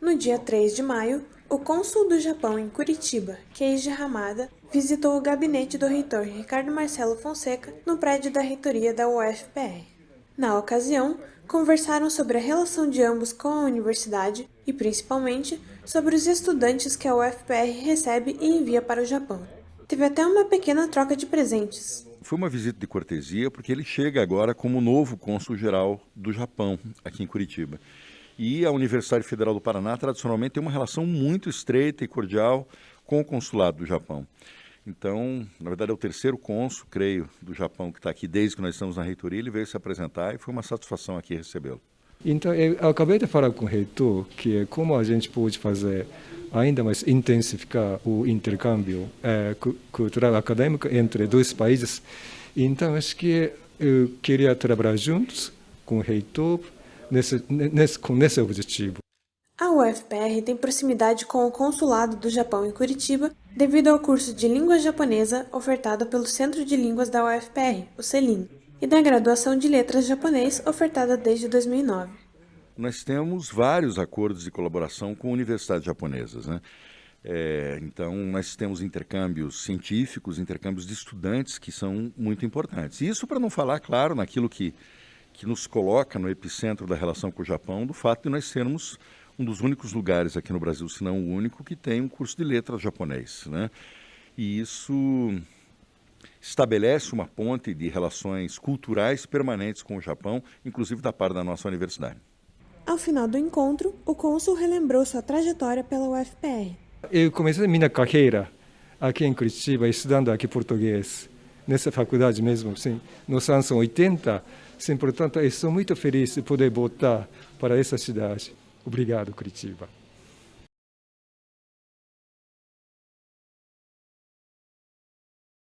No dia 3 de maio, o cônsul do Japão em Curitiba, Keiji Hamada, visitou o gabinete do reitor Ricardo Marcelo Fonseca no prédio da reitoria da UFPR. Na ocasião, conversaram sobre a relação de ambos com a universidade e, principalmente, sobre os estudantes que a UFPR recebe e envia para o Japão. Teve até uma pequena troca de presentes. Foi uma visita de cortesia porque ele chega agora como novo cônsul-geral do Japão aqui em Curitiba. E a Universidade Federal do Paraná tradicionalmente tem uma relação muito estreita e cordial com o consulado do Japão. Então, na verdade, é o terceiro cônsul, creio, do Japão que está aqui desde que nós estamos na reitoria. Ele veio se apresentar e foi uma satisfação aqui recebê-lo. Então, eu acabei de falar com o reitor que como a gente pode fazer ainda mais intensificar o intercâmbio é, cultural acadêmico entre dois países. Então, acho que eu queria trabalhar juntos com o reitor nesse, nesse, com esse objetivo. A UFPR tem proximidade com o Consulado do Japão em Curitiba devido ao curso de língua japonesa ofertado pelo Centro de Línguas da UFPR, o CELIM, e da graduação de letras japonês ofertada desde 2009. Nós temos vários acordos de colaboração com universidades japonesas, né? É, então, nós temos intercâmbios científicos, intercâmbios de estudantes que são muito importantes. Isso para não falar, claro, naquilo que, que nos coloca no epicentro da relação com o Japão, do fato de nós sermos um dos únicos lugares aqui no Brasil, se não o único, que tem um curso de letras japonês. Né? E isso estabelece uma ponte de relações culturais permanentes com o Japão, inclusive da parte da nossa universidade. Ao final do encontro, o cônsul relembrou sua trajetória pela UFPR. Eu comecei minha carreira aqui em Curitiba, estudando aqui português, nessa faculdade mesmo, sim, nos anos 80. Sim, portanto, eu sou muito feliz de poder voltar para essa cidade. Obrigado, Curitiba.